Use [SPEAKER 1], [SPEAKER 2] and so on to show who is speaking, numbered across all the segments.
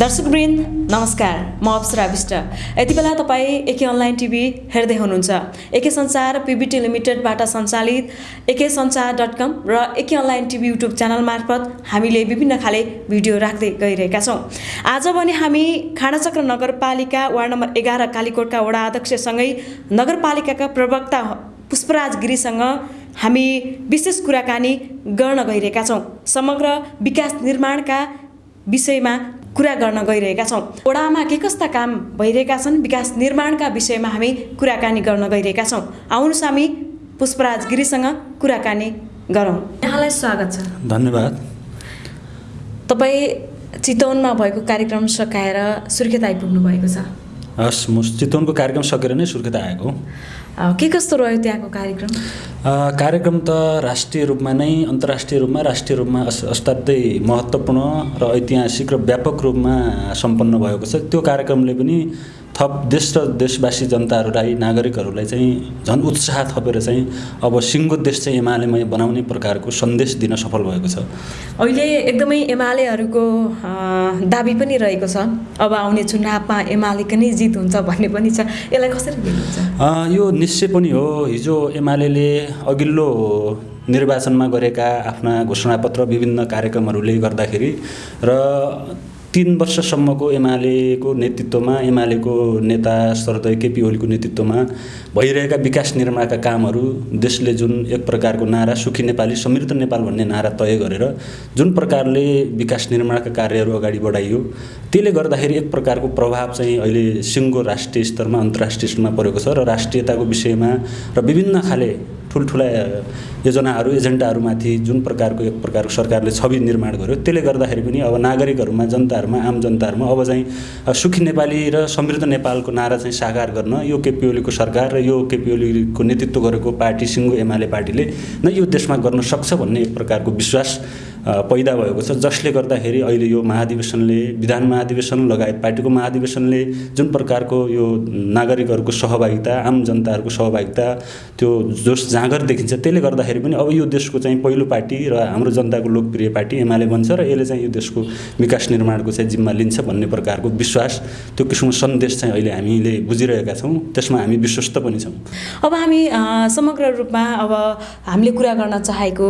[SPEAKER 1] दर्शकवृन्द नमस्कार। म अप्सरा विष्ट। यति बेला तपाईँ एके अनलाइन टिभी हेर्दै हुनुहुन्छ। एके सञ्चार पिबिटी लिमिटेडबाट सञ्चालित एके सञ्चार डट कम र A K online TV YouTube channel मार्फत हामीले विभिन्न खाले भिडियो राख्दै गइरहेका छौँ। आज भने हामी खाडाचक्र नगरपालिका वार्ड नम्बर एघार कालीकोटका वडा अध्यक्षसँगै नगरपालिकाका प्रवक्ता पुष्पराज गिरीसँग हामी विशेष कुराकानी गर्न गइरहेका छौँ। समग्र विकास निर्माणका विषयमा कुरा गर्न गइरहेका छौँ। वडामा के कस्ता काम भइरहेका छन्? विकास निर्माणका विषयमा हामी कुराकानी गर्न गइरहेका छौँ। आउनुहोस् हामी पुष्पराज गिरीसँग कुराकानी गरौँ। यहाँलाई स्वागत छ।
[SPEAKER 2] धन्यवाद।
[SPEAKER 1] तपाईँ चितवनमा भएको कार्यक्रम सकाएर सुर्खेत आइपुग्नु भएको छ।
[SPEAKER 2] हस् म चितवनको कार्यक्रम सकेर नै सुर्खेत आएको।
[SPEAKER 1] के कस्तो रह्यो त्यहाँको कार्यक्रम?
[SPEAKER 2] कार्यक्रम त राष्ट्रिय रूपमा नै अन्तर्राष्ट्रिय रूपमा राष्ट्रिय रूपमा अस असाध्यै महत्त्वपूर्ण र ऐतिहासिक र व्यापक रूपमा सम्पन्न भएको छ। त्यो कार्यक्रमले पनि थप देश र देशवासी जनताहरूलाई नागरिकहरूलाई चाहिँ झन् उत्साह थपेर चाहिँ अब सिङ्गो देश चाहिँ एमालेमय बनाउने प्रकारको सन्देश दिन सफल भएको छ।
[SPEAKER 1] अहिले एकदमै एमालेहरूको दाबी पनि रहेको छ। अब आउने चुनावमा एमालेको नै जित हुन्छ भन्ने पनि छ। यसलाई कसरी
[SPEAKER 2] यो निश्चय पनि हो। हिजो एमाले अघिल्लो निर्वाचनमा गरेका आफ्ना घोषणापत्र विभिन्न कार्यक्रमहरूले गर्दाखेरि र तिन वर्षसम्मको एमालेको नेतृत्वमा एमालेको नेता शरदय केपी ओलीको नेतृत्वमा भइरहेका विकास निर्माणका कामहरू देशले जुन एक प्रकारको नारा सुखी नेपाली समृद्ध नेपाल भन्ने नारा तय गरेर जुन प्रकारले विकास निर्माणका कार्यहरू अगाडि बढाइयो त्यसले गर्दाखेरि एक प्रकारको प्रभाव चाहिँ अहिले सिङ्गो राष्ट्रिय स्तरमा अन्तर्राष्ट्रिय स्तरमा परेको छ र राष्ट्रियताको विषयमा र विभिन्न खाले ठुल्ठुला योजनाहरू एजेन्डाहरूमाथि जुन प्रकारको एक प्रकारको सरकारले छवि निर्माण गर्यो त्यसले गर्दाखेरि पनि अब नागरिकहरूमा जनताहरूमा आम जनताहरूमा अब चाहिँ सुखी नेपाली र समृद्ध नेपालको नारा चाहिँ साकार गर्न यो केपी ओलीको सरकार र यो केपी ओलीको नेतृत्व गरेको पार्टी सिङ्गो एमाले पार्टीले नै यो देशमा गर्न सक्छ भन्ने एक प्रकारको विश्वास पैदा भएको छ। जसले गर्दाखेरि अहिले यो महाधिवेशनले विधान महाधिवेशन लगायत पार्टीको महाधिवेशनले जुन प्रकारको यो नागरिकहरूको सहभागिता आम जनताहरूको सहभागिता त्यो जोस जाँगर देखिन्छ त्यसले गर्दाखेरि पनि अब यो देशको चाहिँ पहिलो पार्टी र हाम्रो जनताको लोकप्रिय पार्टी एमाले बन्छ र यसले चाहिँ यो देशको विकास निर्माणको चाहिँ जिम्मा लिन्छ भन्ने प्रकारको विश्वास त्यो किसिमको सन्देश चाहिँ अहिले हामीले बुझिरहेका छौँ। त्यसमा हामी विश्वस्त पनि छौँ।
[SPEAKER 1] अब हामी समग्र रूपमा अब हामीले कुरा गर्न चाहेको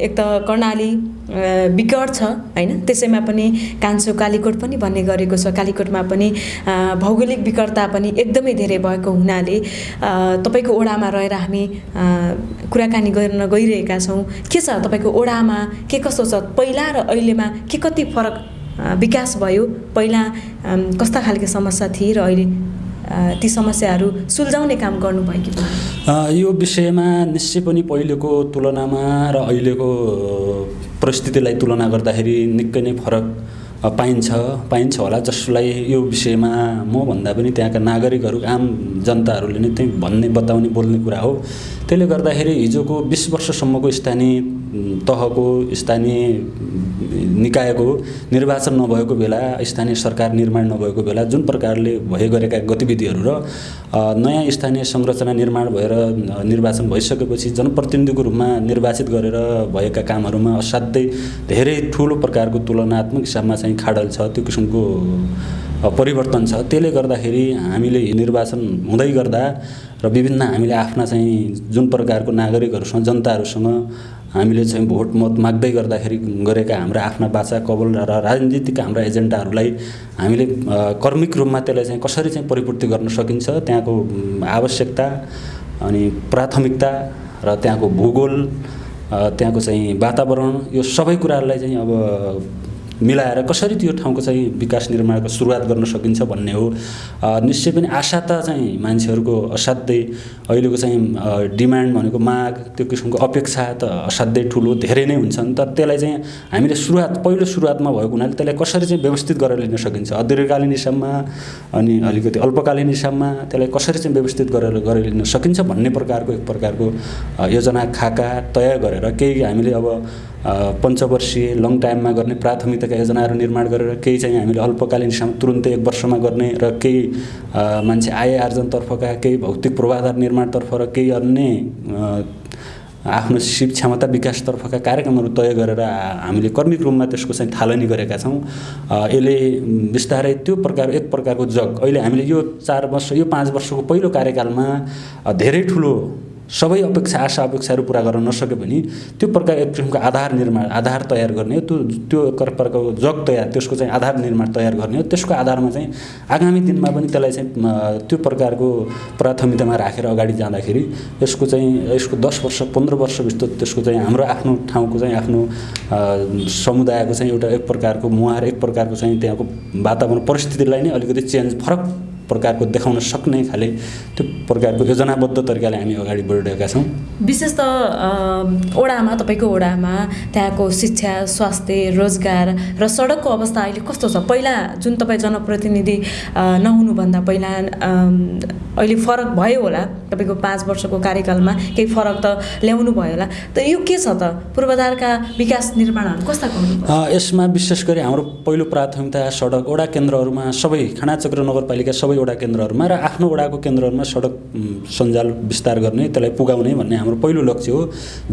[SPEAKER 1] एक त कर्णाली विकट छ होइन? त्यसैमा पनि कान्छो कालीकोट पनि भन्ने गरेको छ। कालीकोटमा पनि भौगोलिक विकटता पनि एकदमै धेरै भएको हुनाले तपाईँको ओडामा रहेर हामी कुराकानी गर्न गइरहेका छौँ। के छ तपाईँको ओडामा? के कस्तो छ? पहिला र अहिलेमा के कति फरक विकास भयो? पहिला कस्ता खालको समस्या थिए र अहिले ती समस्याहरू सुल्झाउने काम गर्नुभयो कि
[SPEAKER 2] यो विषयमा निश्चय पनि पहिलेको तुलनामा र अहिलेको परिस्थितिलाई तुलना गर्दाखेरि निकै नै फरक पाइन्छ पाइन्छ होला। जसलाई यो विषयमा म भन्दा पनि त्यहाँका नागरिकहरू आम जनताहरूले नै त्यही भन्ने बताउने बोल्ने कुरा हो। त्यसले गर्दाखेरि हिजोको बिस वर्षसम्मको स्थानीय तहको स्थानीय निकायको निर्वाचन नभएको बेला स्थानीय सरकार निर्माण नभएको बेला जुन प्रकारले भए गरेका गतिविधिहरू र नयाँ स्थानीय संरचना निर्माण भएर निर्वाचन भइसकेपछि जनप्रतिनिधिको रूपमा निर्वाचित गरेर भएका कामहरूमा असाध्यै धेरै ठुलो प्रकारको तुलनात्मक हिसाबमा चाहिँ खाडल छ त्यो किसिमको परिवर्तन छ। त्यसले गर्दाखेरि हामीले निर्वाचन हुँदै गर्दा र विभिन्न हामीले आफ्ना चाहिँ जुन प्रकारको नागरिकहरूसँग जनताहरूसँग हामीले चाहिँ भोट मत माग्दै गर्दाखेरि गरेका हाम्रा आफ्ना बाचा कवल र राजनीतिक हाम्रा एजेन्डाहरूलाई हामीले कर्मिक रूपमा त्यसलाई चाहिँ कसरी चाहिँ परिपूर्ति गर्न सकिन्छ त्यहाँको आवश्यकता अनि प्राथमिकता र त्यहाँको भूगोल त्यहाँको चाहिँ वातावरण यो सबै कुराहरूलाई चाहिँ अब मिलाएर कसरी त्यो ठाउँको चाहिँ विकास निर्माणको सुरुवात गर्न सकिन्छ भन्ने हो। निश्चय पनि आशा त चाहिँ मान्छेहरूको असाध्यै अहिलेको चाहिँ डिमान्ड भनेको माग त्यो किसिमको अपेक्षा त असाध्यै ठुलो धेरै नै हुन्छन्। तर त्यसलाई चाहिँ हामीले सुरुवात पहिलो सुरुवातमा भएको हुनाले त्यसलाई कसरी चाहिँ व्यवस्थित गरेर लिन सकिन्छ? दीर्घकालीन हिसाबमा अनि अलिकति अल्पकालीन हिसाबमा त्यसलाई कसरी चाहिँ व्यवस्थित गरेर गरेर लिन सकिन्छ भन्ने प्रकारको एक प्रकारको योजना खाका तय गरेर केही हामीले अब पञ्चवर्षीय लङ टाइममा गर्ने प्राथमिकताका योजनाहरू निर्माण गरेर केही चाहिँ हामीले अल्पकालीन तुरुन्तै एक वर्षमा गर्ने र केही मान्छे आय आर्जनतर्फका केही भौतिक पूर्वाधार निर्माणतर्फ र केही अन्य आफ्नो सिप क्षमता विकासतर्फका कार्यक्रमहरू तय गरेर हामीले कर्मिक रूपमा त्यसको चाहिँ थालनी गरेका छौँ। यसले बिस्तारै त्यो प्रकार एक प्रकारको जग। अहिले हामीले यो चार वर्ष यो पाँच वर्षको पहिलो कार्यकालमा धेरै ठुलो सबै अपेक्षा आशा अपेक्षाहरू पुरा गर्न नसके पनि त्यो प्रकार एक किसिमको आधार निर्माण आधार तयार गर्ने त्यो त्यो प्रकारको जग तयार त्यसको चाहिँ आधार निर्माण तयार गर्ने हो त्यसको आधारमा चाहिँ आगामी दिनमा पनि त्यसलाई चाहिँ त्यो प्रकारको प्राथमिकतामा राखेर अगाडि जाँदाखेरि यसको चाहिँ यसको दस वर्ष पन्ध्र वर्षभित्र त्यसको चाहिँ हाम्रो आफ्नो ठाउँको चाहिँ आफ्नो समुदायको चाहिँ एउटा एक प्रकारको मुहार एक प्रकारको चाहिँ त्यहाँको वातावरण परिस्थितिलाई नै अलिकति चेन्ज फरक प्रकारको देखाउन सक्ने खाले त्यो प्रकारको योजनाबद्ध तरिकाले हामी अगाडि बढिरहेका छौँ।
[SPEAKER 1] विशेष त ओडामा तपाईँको ओडामा त्यहाँको शिक्षा स्वास्थ्य रोजगार र सडकको अवस्था अहिले कस्तो छ? पहिला जुन तपाईँ जनप्रतिनिधि नहुनुभन्दा पहिला अहिले फरक भयो होला। तपाईँको पाँच वर्षको कार्यकालमा केही फरक त ल्याउनु भयो होला। त यो के छ त? पूर्वाधारका विकास निर्माणहरू कस्ता
[SPEAKER 2] यसमा विशेष गरी हाम्रो पहिलो प्राथमिकता सडक वडा केन्द्रहरूमा सबै खानाचक्र नगरपालिका सबै वडा केन्द्रहरूमा र आफ्नो वडाको केन्द्रहरूमा सडक सञ्जाल विस्तार गर्ने त्यसलाई पुगाउने भन्ने हाम्रो पहिलो लक्ष्य हो।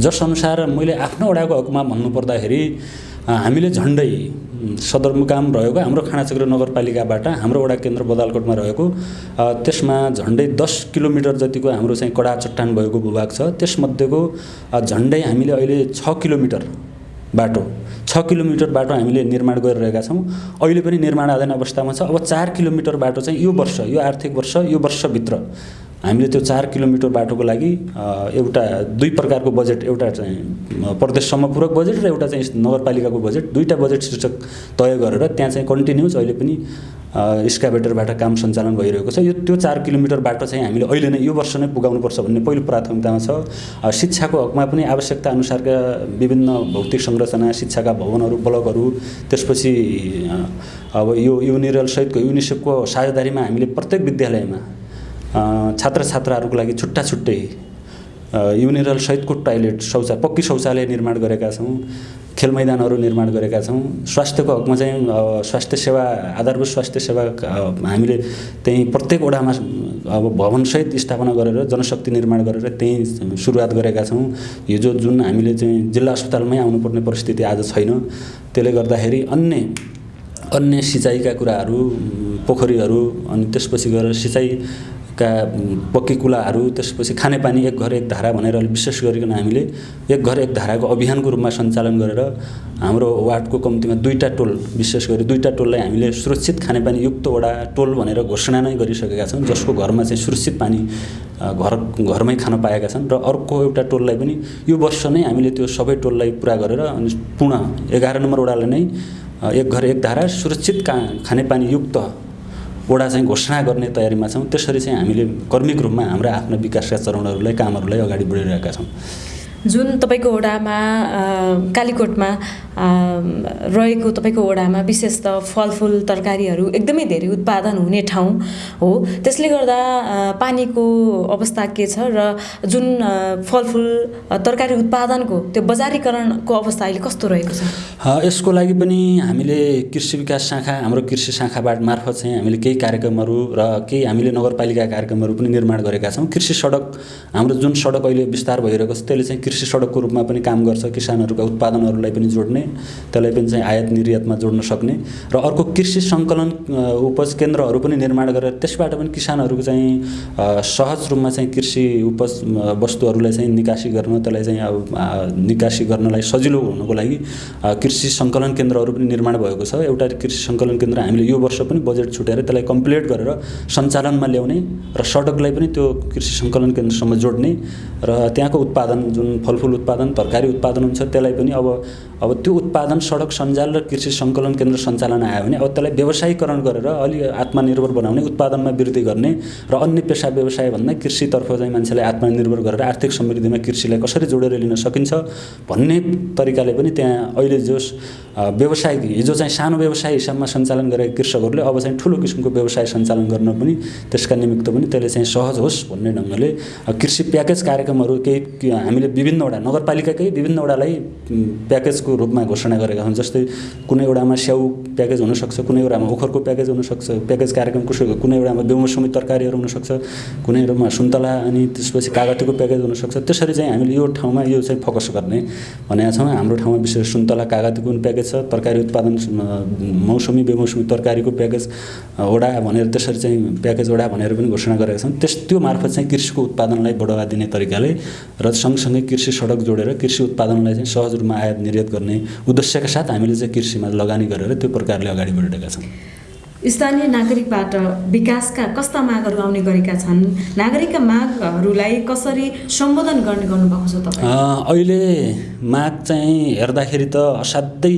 [SPEAKER 2] जसअनुसार मैले आफ्नो वडाको हकमा भन्नुपर्दाखेरि हामीले झन्डै सदरमुकाम रहेको हाम्रो खानाचक्र नगरपालिकाबाट हाम्रो वडा केन्द्र बदालकोटमा रहेको। त्यसमा झन्डै दस किलोमिटर जतिको हाम्रो चाहिँ कडा चट्टान भएको भूभाग छ। त्यसमध्येको झन्डै हामीले अहिले छ किलोमिटर बाटो छ किलोमिटर बाटो हामीले निर्माण गरिरहेका छौँ। अहिले पनि निर्माणाधीन अवस्थामा छ। अब चार किलोमिटर बाटो चाहिँ यो वर्ष यो आर्थिक वर्ष यो वर्षभित्र। हामीले त्यो चार किलोमिटर बाटोको लागि एउटा दुई प्रकारको बजेट एउटा चाहिँ प्रदेश समपूरक बजेट र एउटा चाहिँ नगरपालिकाको बजेट दुईवटा बजेट शीर्षक तय गरेर त्यहाँ चाहिँ कन्टिन्युस अहिले पनि स्काभेटरबाट काम सञ्चालन भइरहेको छ। यो त्यो चार किलोमिटर बाटो चाहिँ हामीले अहिले नै यो वर्ष नै पुगाउनुपर्छ भन्ने पहिलो प्राथमिकतामा छ। शिक्षाको हकमा पनि आवश्यकता अनुसारका विभिन्न भौतिक संरचना शिक्षाका भवनहरू ब्लकहरू त्यसपछि अब यो युनिरल सहितको युनिसेफको साझेदारीमा हामीले प्रत्येक विद्यालयमा छात्र छात्राहरूको लागि छुट्टा छुट्टै युनिरल सहितको टोयलेट शौचा पक्की शौचालय निर्माण गरेका छौँ खेल मैदानहरू निर्माण गरेका छौँ। स्वास्थ्यको हकमा चाहिँ स्वास्थ्य सेवा आधारभूत स्वास्थ्य सेवा हामीले त्यहीँ प्रत्येक वडामा अब भवनसहित स्थापना गरेर जनशक्ति निर्माण गरेर त्यहीँ सुरुवात गरेका छौँ। हिजो जुन हामीले चाहिँ जिल्ला अस्पतालमै आउनुपर्ने परिस्थिति आज छैन। त्यसले गर्दाखेरि अन्य अन्य सिँचाइका कुराहरू पोखरीहरू अनि त्यसपछि गएर सिँचाइ का पक्की कुलाहरू त्यसपछि खानेपानी एक घर एक धारा भनेर विशेष गरिकन हामीले एक घर एक धाराको अभियानको रूपमा सञ्चालन गरेर हाम्रो वार्डको कम्तीमा दुईवटा टोल विशेष गरी दुईवटा टोललाई हामीले सुरक्षित खानेपानी युक्त वडा टोल भनेर घोषणा नै गरिसकेका छौँ जसको घरमा चाहिँ सुरक्षित पानी घर घरमै खान पाएका छन् र अर्को एउटा टोललाई पनि यो वर्ष नै हामीले त्यो सबै टोललाई पुरा गरेर अनि पुनः एघार नम्बर वडालाई नै एक घर एक धारा सुरक्षित का खानेपानी युक्त वडा चाहिँ घोषणा गर्ने तयारीमा छौँ। त्यसरी चाहिँ हामीले कर्मिक रूपमा हाम्रा आफ्ना विकासका चरणहरूलाई कामहरूलाई अगाडि बढिरहेका छौँ।
[SPEAKER 1] जुन तपाईँको वडामा कालीकोटमा रहेको तपाईँको वडामा विशेष त फलफुल तरकारीहरू एकदमै धेरै उत्पादन हुने ठाउँ हो। त्यसले गर्दा पानीको अवस्था के छ र जुन फलफुल तरकारी उत्पादनको त्यो बजारीकरणको अवस्था अहिले कस्तो रहेको
[SPEAKER 2] छ? यसको लागि पनि हामीले कृषि विकास शाखा हाम्रो कृषि शाखाबाट मार्फत चाहिँ हामीले केही कार्यक्रमहरू र केही हामीले नगरपालिका कार्यक्रमहरू पनि निर्माण गरेका छौँ। कृषि सडक हाम्रो जुन सडक अहिले विस्तार भइरहेको छ त्यसले चाहिँ कृषि सडकको रूपमा पनि काम गर्छ किसानहरूका उत्पादनहरूलाई पनि जोड्ने त्यसलाई पनि चाहिँ आयात निर्यातमा जोड्न सक्ने र अर्को कृषि सङ्कलन उपज केन्द्रहरू पनि निर्माण गरेर त्यसबाट पनि किसानहरूको चाहिँ सहज रूपमा चाहिँ कृषि उपज वस्तुहरूलाई चाहिँ निकासी गर्न त्यसलाई चाहिँ अब निकासी गर्नलाई सजिलो हुनको लागि कृषि सङ्कलन केन्द्रहरू पनि निर्माण भएको छ। एउटा कृषि सङ्कलन केन्द्र हामीले यो वर्ष पनि बजेट छुट्याएर त्यसलाई कम्प्लिट गरेर सञ्चालनमा ल्याउने र सडकलाई पनि त्यो कृषि सङ्कलन केन्द्रसम्म जोड्ने र त्यहाँको उत्पादन जुन फलफुल उत्पादन तरकारी उत्पादन हुन्छ त्यसलाई पनि अब अब त्यो उत्पादन सडक सञ्जाल र कृषि सङ्कलन केन्द्र सञ्चालन आयो भने अब त्यसलाई व्यवसायीकरण गरेर अलि आत्मनिर्भर बनाउने उत्पादनमा वृद्धि गर्ने र अन्य पेसा व्यवसाय भन्दा कृषितर्फ चाहिँ मान्छेलाई आत्मनिर्भर गरेर आर्थिक समृद्धिमा कृषिलाई कसरी जोडेर लिन सकिन्छ भन्ने तरिकाले पनि त्यहाँ अहिले जो व्यवसाय हिजो चाहिँ सानो व्यवसाय हिसाबमा सञ्चालन गरेका कृषकहरूले अब चाहिँ ठुलो किसिमको व्यवसाय सञ्चालन गर्न पनि त्यसका निमित्त पनि त्यसले चाहिँ सहज होस् भन्ने ढङ्गले कृषि प्याकेज कार्यक्रमहरू केही हामीले विभिन्नवटा नगरपालिकाकै विभिन्नवटालाई प्याकेज प्याकेजको रूपमा घोषणा गरेका छौँ जस्तै कुनै एउटामा स्याउ प्याकेज हुनसक्छ कुनै एउटामा ओखरको प्याकेज हुनसक्छ प्याकेज कार्यक्रम कसो कुनै एउटामा बेमौसमी तरकारीहरू हुनसक्छ कुनै एउटामा सुन्तला अनि त्यसपछि कागतीको प्याकेज हुनसक्छ त्यसरी चाहिँ हामीले यो ठाउँमा यो चाहिँ फोकस गर्ने भनेका छौँ। हाम्रो ठाउँमा विशेष सुन्तला कागतीको पनि प्याकेज छ तरकारी उत्पादन मौसमी बेमौसमी तरकारीको प्याकेज वडा भनेर त्यसरी चाहिँ प्याकेज वडा भनेर पनि घोषणा गरेका छौँ। त्यस त्यो मार्फत चाहिँ कृषिको उत्पादनलाई बढावा दिने तरिकाले र सँगसँगै कृषि सडक जोडेर कृषि उत्पादनलाई चाहिँ सहज रूपमा आयात निर्यात गर्ने उद्देश्यका साथ हामीले चाहिँ कृषिमा लगानी गरेर त्यो प्रकारले अगाडि बढिरहेका छौँ।
[SPEAKER 1] स्थानीय नागरिकबाट विकासका कस्ता मागहरू आउने गरेका छन्? नागरिकका मागहरूलाई कसरी सम्बोधन गर्ने गर्नुभएको छ तपाईँ?
[SPEAKER 2] अहिले माग चाहिँ हेर्दाखेरि त असाध्यै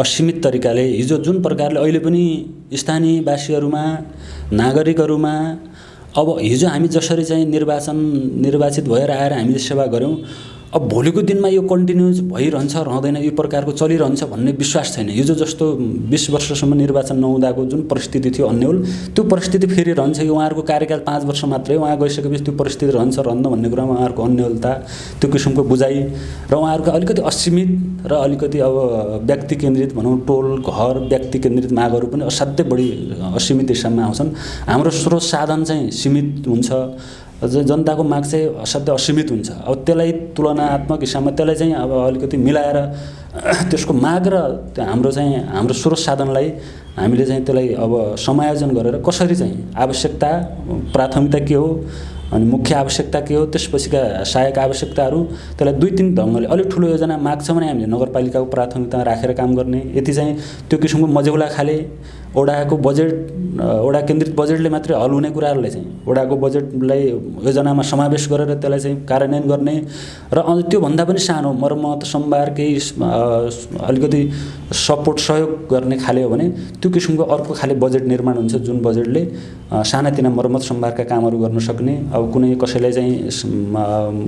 [SPEAKER 2] असीमित तरिकाले हिजो जुन प्रकारले अहिले पनि स्थानीयवासीहरूमा नागरिकहरूमा अब हिजो हामी जसरी चाहिँ निर्वाचन निर्वाचित भएर आएर हामीले सेवा गऱ्यौँ अब भोलिको दिनमा यो कन्टिन्युज भइरहन्छ रहँदैन यो प्रकारको चलिरहन्छ भन्ने विश्वास छैन। हिजो जस्तो बिस वर्षसम्म निर्वाचन नहुँदाको जुन परिस्थिति थियो अन्यल त्यो परिस्थिति फेरि रहन्छ। कि उहाँहरूको कार्यकाल पाँच वर्ष मात्रै उहाँ गइसकेपछि त्यो परिस्थिति रहन्छ रहन्न भन्ने कुरामा उहाँहरूको अन्यलता त्यो किसिमको बुझाइ र उहाँहरूको अलिकति असीमित र अलिकति अब व्यक्ति केन्द्रित भनौँ टोल घर व्यक्ति केन्द्रित मागहरू पनि असाध्यै बढी असीमित हिसाबमा आउँछन्। हाम्रो स्रोत साधन चाहिँ सीमित हुन्छ। जनताको माग चाहिँ असाध्यै असीमित हुन्छ। अब त्यसलाई तुलनात्मक हिसाबमा त्यसलाई चाहिँ अब अलिकति मिलाएर त्यसको माग र हाम्रो चाहिँ हाम्रो स्रोत साधनलाई हामीले चाहिँ त्यसलाई अब समायोजन गरेर कसरी चाहिँ आवश्यकता प्राथमिकता के हो अनि मुख्य आवश्यकता के हो त्यसपछिका सहायक आवश्यकताहरू त्यसलाई दुई तिन ढङ्गले अलिक ठुलो योजना माग छ भने हामीले नगरपालिकाको प्राथमिकता राखेर काम गर्ने। यति चाहिँ त्यो किसिमको मजेौला खाले ओडाको बजेट ओडा केन्द्रित बजेटले मात्रै हल हुने कुराहरूलाई चाहिँ ओडाको बजेटलाई योजनामा समावेश गरेर त्यसलाई चाहिँ कार्यान्वयन गर्ने र त्योभन्दा पनि सानो मर्मत सम्भार केही अलिकति सपोर्ट सहयोग गर्ने खाले हो भने त्यो किसिमको अर्को खाले बजेट निर्माण हुन्छ जुन बजेटले सानातिना मर्मत सम्भारका कामहरू गर्न सक्ने। अब कुनै कसैलाई चाहिँ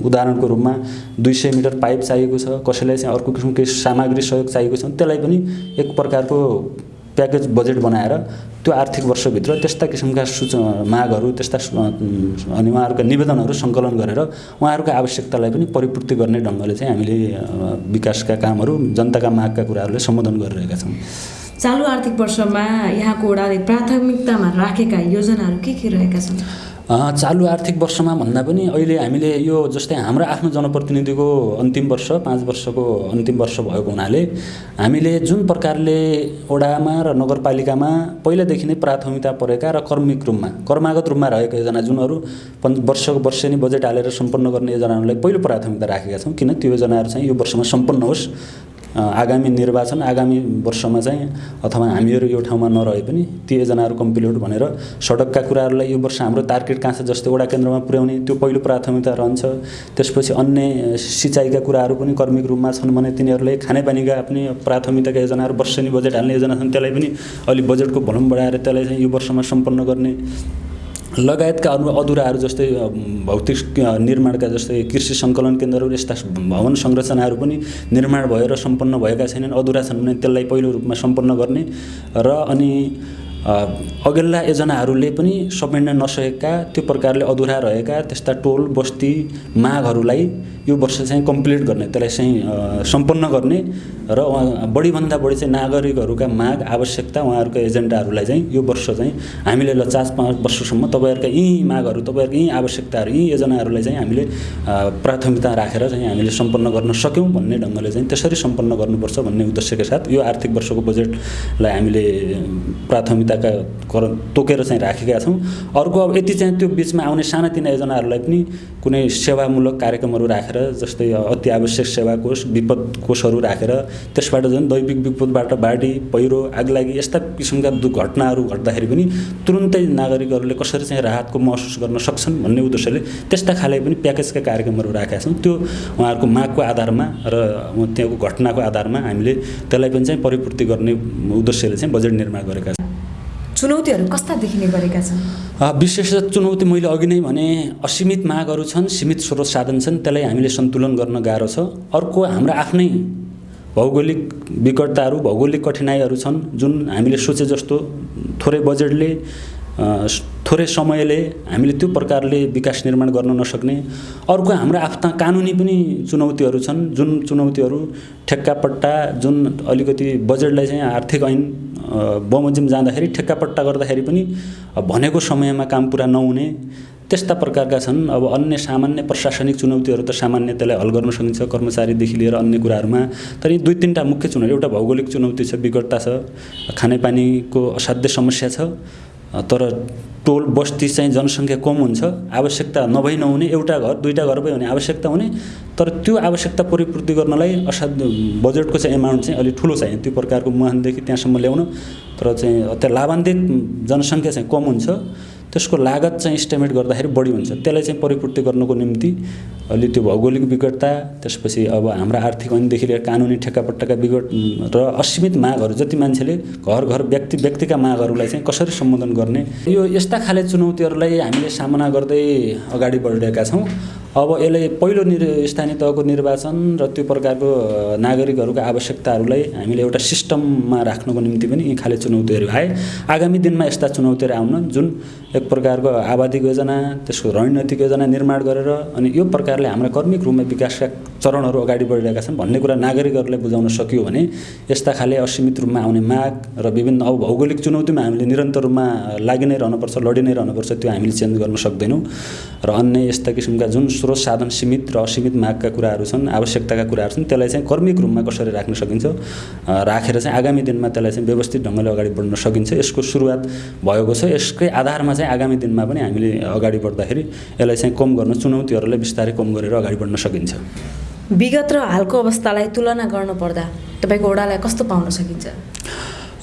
[SPEAKER 2] उदाहरणको रूपमा दुई सय मिटर पाइप चाहिएको छ कसैलाई चाहिँ अर्को किसिमको सामग्री सहयोग चाहिएको छ त्यसलाई पनि एक प्रकारको प्याकेज बजेट बनाएर त्यो आर्थिक वर्षभित्र त्यस्ता किसिमका सूच मागहरू त्यस्ता अनि उहाँहरूका निवेदनहरू सङ्कलन गरेर उहाँहरूको आवश्यकतालाई पनि परिपूर्ति गर्ने ढङ्गले चाहिँ हामीले विकासका कामहरू जनताका मागका कुराहरूलाई सम्बोधन गरिरहेका छौँ।
[SPEAKER 1] चालु आर्थिक वर्षमा यहाँको ओडाले प्राथमिकतामा राखेका योजनाहरू के के रहेका छन्?
[SPEAKER 2] चालु आर्थिक वर्षमा भन्दा पनि अहिले हामीले यो जस्तै हाम्रो आफ्नो जनप्रतिनिधिको अन्तिम वर्ष पाँच वर्षको अन्तिम वर्ष भएको हुनाले हामीले जुन प्रकारले ओडामा र नगरपालिकामा पहिलादेखि नै प्राथमिकता परेका र कर्मिक रूपमा कर्मागत रूपमा रहेका योजना जुनहरू पन् वर्षको वर्षेनी बजेट हालेर सम्पन्न गर्ने योजनाहरूलाई पहिलो प्राथमिकता राखेका छौँ। किन? त्यो योजनाहरू चाहिँ यो वर्षमा सम्पन्न होस्। आगामी निर्वाचन आगामी वर्षमा चाहिँ अथवा हामीहरू यो ठाउँमा नरहे पनि ती योजनाहरू कम्प्लिट भनेर सडकका कुराहरूलाई यो वर्ष हाम्रो तार्केट काँसा जस्तै वडा केन्द्रमा पुर्याउने त्यो पहिलो प्राथमिकता रहन्छ। त्यसपछि अन्य सिँचाइका कुराहरू पनि कर्मिक रूपमा छन् भने तिनीहरूले खानेपानीका पनि प्राथमिकताका योजनाहरू वर्षेनी बजेट हाल्ने योजना छन् त्यसलाई पनि अलिक बजेटको भलुम बढाएर त्यसलाई चाहिँ यो वर्षमा सम्पन्न गर्ने लगायतका अरू अधुराहरू जस्तै भौतिक निर्माणका जस्तै कृषि सङ्कलन केन्द्रहरू यस्ता भवन संरचनाहरू पनि निर्माण भएर सम्पन्न भएका छैनन् अधुरा छन् भने त्यसलाई पहिलो रूपमा सम्पन्न गर्ने र अनि अघिल्ला योजनाहरूले पनि समेट्न नसकेका त्यो प्रकारले अधुरा रहेका त्यस्ता टोल बस्ती मागहरूलाई यो वर्ष चाहिँ कम्प्लिट गर्ने त्यसलाई चाहिँ सम्पन्न गर्ने र बढीभन्दा बढी चाहिँ नागरिकहरूका माग आवश्यकता उहाँहरूका एजेन्डाहरूलाई चाहिँ यो वर्ष चाहिँ हामीले ल चार पाँच वर्षसम्म तपाईँहरूका यी मागहरू तपाईँहरूको यी आवश्यकताहरू यी योजनाहरूलाई चाहिँ हामीले प्राथमिकता राखेर चाहिँ हामीले सम्पन्न गर्न सक्यौँ भन्ने ढङ्गले चाहिँ त्यसरी सम्पन्न गर्नुपर्छ भन्ने उद्देश्यका साथ यो आर्थिक वर्षको बजेटलाई हामीले प्राथमिकताका कर तोकेर चाहिँ राखेका छौँ। अर्को अब यति चाहिँ त्यो बिचमा आउने सानातिना योजनाहरूलाई पनि कुनै सेवामूलक कार्यक्रमहरू राखेर जस्तै अति आवश्यक सेवा कोष विपद कोषहरू राखेर त्यसबाट झन् दैविक विपदबाट बाढी पहिरो आगलागी यस्ता किसिमका घटनाहरू घट्दाखेरि पनि तुरुन्तै नागरिकहरूले कसरी चाहिँ राहतको महसुस गर्न सक्छन् भन्ने उद्देश्यले त्यस्ता खाले पनि प्याकेजका कार्यक्रमहरू राखेका छौँ। त्यो उहाँहरूको मागको आधारमा र त्यहाँको घटनाको आधारमा हामीले त्यसलाई पनि चाहिँ परिपूर्ति गर्ने उद्देश्यले चाहिँ बजेट निर्माण गरेका छौँ।
[SPEAKER 1] चुनौतीहरू कस्ता देखिने गरेका छन्
[SPEAKER 2] विशेष चुनौती मैले अघि नै भने असीमित मागहरू छन् सीमित स्रोत साधन छन् त्यसलाई हामीले सन्तुलन गर्न गाह्रो छ। अर्को हाम्रो आफ्नै भौगोलिक विकटताहरू भौगोलिक कठिनाइहरू छन् जुन हामीले सोचे जस्तो थोरै बजेटले थोरै समयले हामीले त्यो प्रकारले विकास निर्माण गर्न नसक्ने अर्को हाम्रा आफ्ना कानुनी पनि चुनौतीहरू छन्। जुन चुनौतीहरू ठेक्कापट्टा जुन अलिकति बजेटलाई चाहिँ आर्थिक ऐन बमोजिम जाँदाखेरि ठेक्कापट्टा गर्दाखेरि पनि भनेको समयमा काम पुरा नहुने त्यस्ता प्रकारका छन्। अब अन्य सामान्य प्रशासनिक चुनौतीहरू त सामान्य त्यसलाई हल गर्न सकिन्छ कर्मचारीदेखि लिएर अन्य कुराहरूमा। तर यी दुई तिनवटा मुख्य चुनौती एउटा भौगोलिक चुनौती छ विकटता छ खानेपानीको असाध्य समस्या छ। तर टोल बस्ती चाहिँ जनसङ्ख्या कम हुन्छ आवश्यकता नभई नहुने एउटा घर दुईवटा घर भयो भने आवश्यकता हुने तर त्यो आवश्यकता परिपूर्ति गर्नलाई असाध्य बजेटको चाहिँ एमाउन्ट चाहिँ अलिक ठुलो चाहियो। त्यो प्रकारको मुहानदेखि त्यहाँसम्म ल्याउन तर चाहिँ त्यहाँ लाभान्वित जनसङ्ख्या चाहिँ कम हुन्छ। त्यसको लागत चाहिँ इस्टिमेट गर्दाखेरि बढी हुन्छ। त्यसलाई चाहिँ परिपूर्ति गर्नको निम्ति अलि त्यो भौगोलिक विकटता त्यसपछि अब हाम्रा आर्थिक ऐनदेखि लिएर कानुनी ठेक्कापट्टाका विकट र असीमित मागहरू जति मान्छेले घर घर व्यक्ति व्यक्तिका मागहरूलाई चाहिँ कसरी सम्बोधन गर्ने यो यस्ता खाले चुनौतीहरूलाई हामीले सामना गर्दै अगाडि बढिरहेका छौँ। अब यसले पहिलो निर स्थानीय तहको निर्वाचन र त्यो प्रकारको नागरिकहरूको आवश्यकताहरूलाई हामीले एउटा सिस्टममा राख्नको निम्ति पनि यी खाले चुनौतीहरू आए। आगामी दिनमा यस्ता चुनौतीहरू आउन जुन एक प्रकारको आबादी योजना त्यसको रणनीतिक योजना निर्माण गरेर अनि यो प्रकारले हाम्रा कर्मिक रूपमा विकासका चरणहरू अगाडि बढिरहेका छन् भन्ने कुरा नागरिकहरूलाई बुझाउन सकियो भने यस्ता खाले असीमित रूपमा आउने माग र विभिन्न अब भौगोलिक चुनौतीमा हामीले निरन्तर रूपमा लागि नै रहनुपर्छ लडि नै रहनुपर्छ त्यो हामीले चेन्ज गर्न सक्दैनौँ। र अन्य यस्ता किसिमका जुन स्रोत साधन सीमित र असीमित मागका कुराहरू छन् आवश्यकताका कुराहरू छन् त्यसलाई चाहिँ कर्मिक रूपमा कसरी राख्न सकिन्छ राखेर चाहिँ आगामी दिनमा त्यसलाई चाहिँ व्यवस्थित ढङ्गले अगाडि बढ्न सकिन्छ। यसको सुरुवात भएको छ। यसकै आधारमा चाहिँ आगामी दिनमा पनि हामीले अगाडि बढ्दाखेरि यसलाई चाहिँ कम गर्न चुनौतीहरूलाई बिस्तारै कम गरेर अगाडि बढ्न सकिन्छ।
[SPEAKER 1] विगत र हालको अवस्थालाई तुलना गर्नुपर्दा तपाईँको ओडालाई कस्तो पाउन सकिन्छ?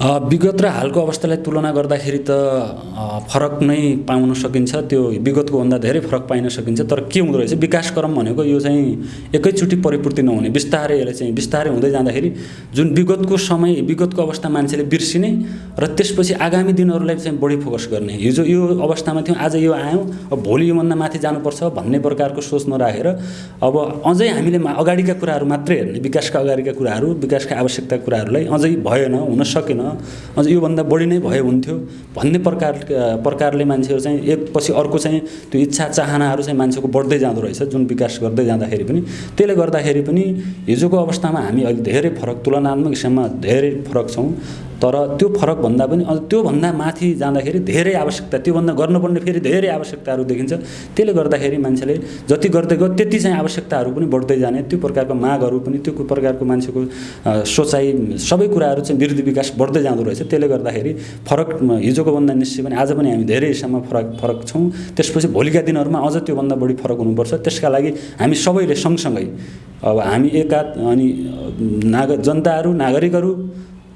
[SPEAKER 2] विगत र हालको अवस्थालाई तुलना गर्दाखेरि त फरक नै पाउन सकिन्छ। त्यो विगतको भन्दा धेरै फरक पाइन सकिन्छ। तर के हुँदो रहेछ? विकास क्रम भनेको यो चाहिँ एकैचोटि परिपूर्ति नहुने। बिस्तारै यसले चाहिँ बिस्तारै हुँदै जाँदाखेरि जुन विगतको समय विगतको अवस्था मान्छेले बिर्सिने र त्यसपछि आगामी दिनहरूलाई चाहिँ बढी फोकस गर्ने। हिजो यो अवस्थामा थियौँ आज यो आयौँ। अब भोलि योभन्दा माथि जानुपर्छ भन्ने प्रकारको सोच नराखेर अब अझै हामीले अगाडिका कुराहरू मात्रै हेर्ने विकासका अगाडिका कुराहरू विकासका आवश्यकता कुराहरूलाई अझै भएन हुन सकेन। अझ योभन्दा बढी नै भए हुन्थ्यो। भन्ने प्रकार प्रकारले मान्छेहरू चाहिँ एकपछि अर्को चाहिँ त्यो इच्छा चाहनाहरू चाहिँ मान्छेको बढ्दै जाँदो रहेछ जुन विकास गर्दै जाँदाखेरि पनि। त्यसले गर्दाखेरि पनि हिजोको अवस्थामा हामी अहिले धेरै फरक तुलनात्मक हिसाबमा धेरै फरक छौँ। तर त्यो फरक भन्दा पनि अझ त्योभन्दा माथि जाँदाखेरि धेरै आवश्यकता त्योभन्दा गर्नुपर्ने फेरि धेरै आवश्यकताहरू देखिन्छ। त्यसले गर्दाखेरि मान्छेले जति गर्दै गयो त्यति चाहिँ आवश्यकताहरू पनि बढ्दै जाने। त्यो प्रकारको मागहरू पनि त्यो प्रकारको मान्छेको सोचाइ सबै कुराहरू चाहिँ वृद्धि विकास बढ्दै जाँदो रहेछ। त्यसले गर्दाखेरि फरक हिजोको भन्दा निश्चय पनि आज पनि हामी धेरै हिसाबमा फरक फरक छौँ। त्यसपछि भोलिका दिनहरूमा अझ त्योभन्दा बढी फरक हुनुपर्छ। त्यसका लागि हामी सबैले सँगसँगै अब हामी एका अनि नाग जनताहरू नागरिकहरू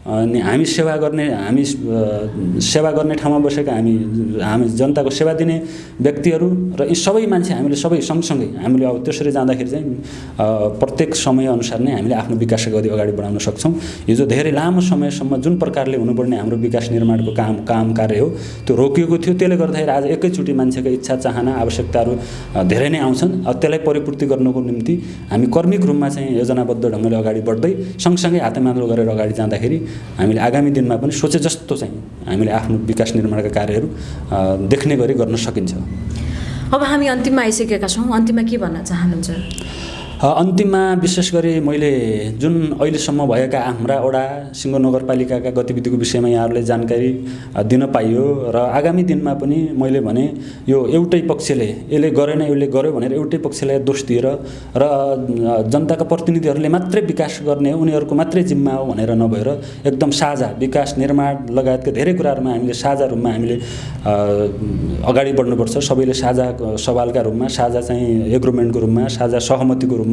[SPEAKER 2] अनि हामी सेवा गर्ने हामी सेवा गर्ने ठाउँमा बसेका हामी हामी जनताको सेवा दिने व्यक्तिहरू र यी सबै मान्छे हामीले सबै सँगसँगै हामीले अब त्यसरी जाँदाखेरि चाहिँ प्रत्येक समयअनुसार नै हामीले आफ्नो विकास गरी अगाडि बढाउन सक्छौँ। हिजो धेरै लामो समयसम्म जुन प्रकारले हुनुपर्ने हाम्रो विकास निर्माणको काम काम कार्य हो त्यो रोकिएको थियो। त्यसले गर्दाखेरि आज एकैचोटि मान्छेको इच्छा चाहना आवश्यकताहरू धेरै नै आउँछन् अब त्यसलाई परिपूर्ति गर्नको निम्ति हामी कर्मिक रूपमा चाहिँ योजनाबद्ध ढङ्गले अगाडि बढ्दै सँगसँगै हातेमालो गरेर अगाडि जाँदाखेरि हामीले आगामी दिनमा पनि सोचे जस्तो चाहिँ हामीले आफ्नो विकास निर्माणका कार्यहरू देख्ने गरी गर्न सकिन्छ।
[SPEAKER 1] अब हामी अन्तिममा आइसकेका छौँ। अन्तिममा के भन्न चाहनुहुन्छ?
[SPEAKER 2] अन्तिममा विशेष गरी मैले जुन अहिलेसम्म भएका हाम्रा वडा सिङ्गो नगरपालिकाका गतिविधिको विषयमा यहाँहरूले जानकारी दिन पाइयो र आगामी दिनमा पनि मैले भने यो एउटै पक्षले यसले गरेन यसले गर्यो भनेर एउटै पक्षलाई दोष दिएर र जनताका प्रतिनिधिहरूले मात्रै विकास गर्ने उनीहरूको मात्रै जिम्मा हो भनेर नभएर एकदम साझा विकास निर्माण लगायतका धेरै कुराहरूमा हामीले साझा रूपमा हामीले अगाडि बढ्नुपर्छ। सबैले साझा सवालका रूपमा साझा चाहिँ एग्रोमेन्टको रूपमा साझा सहमतिको रूपमा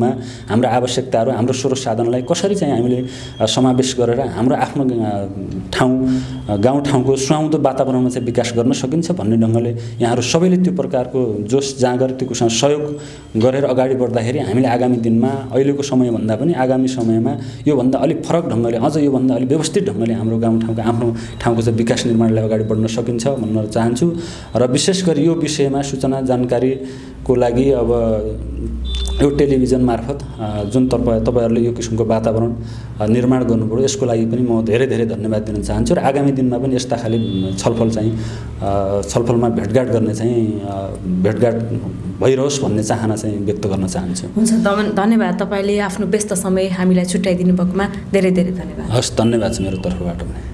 [SPEAKER 2] हाम्रा आवश्यकताहरू हाम्रो स्रोत साधनलाई कसरी चाहिँ हामीले समावेश गरेर हाम्रो आफ्नो ठाउँ गाउँठाउँको सुहाउँदो वातावरणमा चाहिँ विकास गर्न सकिन्छ भन्ने ढङ्गले यहाँहरू सबैले त्यो प्रकारको जोस जाँगर त्यो कुरासँग सहयोग गरेर अगाडि बढ्दाखेरि हामीले आगामी दिनमा अहिलेको समयभन्दा पनि आगामी समयमा योभन्दा अलिक फरक ढङ्गले अझ योभन्दा अलिक व्यवस्थित ढङ्गले हाम्रो गाउँठाउँको आफ्नो ठाउँको चाहिँ विकास निर्माणलाई अगाडि बढ्न सकिन्छ भन्न चाहन्छु। र विशेष गरी यो विषयमा सूचना जानकारीको लागि अब यो टेलिभिजन मार्फत जुन तपाईँ तपाईँहरूले यो किसिमको वातावरण निर्माण गर्नुभयो यसको लागि पनि म धेरै धेरै धन्यवाद दिन चाहन्छु र आगामी दिनमा पनि यस्ता खाले छलफल चाहिँ छलफलमा भेटघाट गर्ने चाहिँ भेटघाट भइरहोस् भन्ने चाहना चाहिँ व्यक्त गर्न चाहन्छु।
[SPEAKER 1] हुन्छ धन- धन्यवाद तपाईँले आफ्नो व्यस्त समय हामीलाई छुट्याइदिनु भएकोमा धेरै धेरै धन्यवाद।
[SPEAKER 2] हस् धन्यवाद छ मेरो तर्फबाट पनि।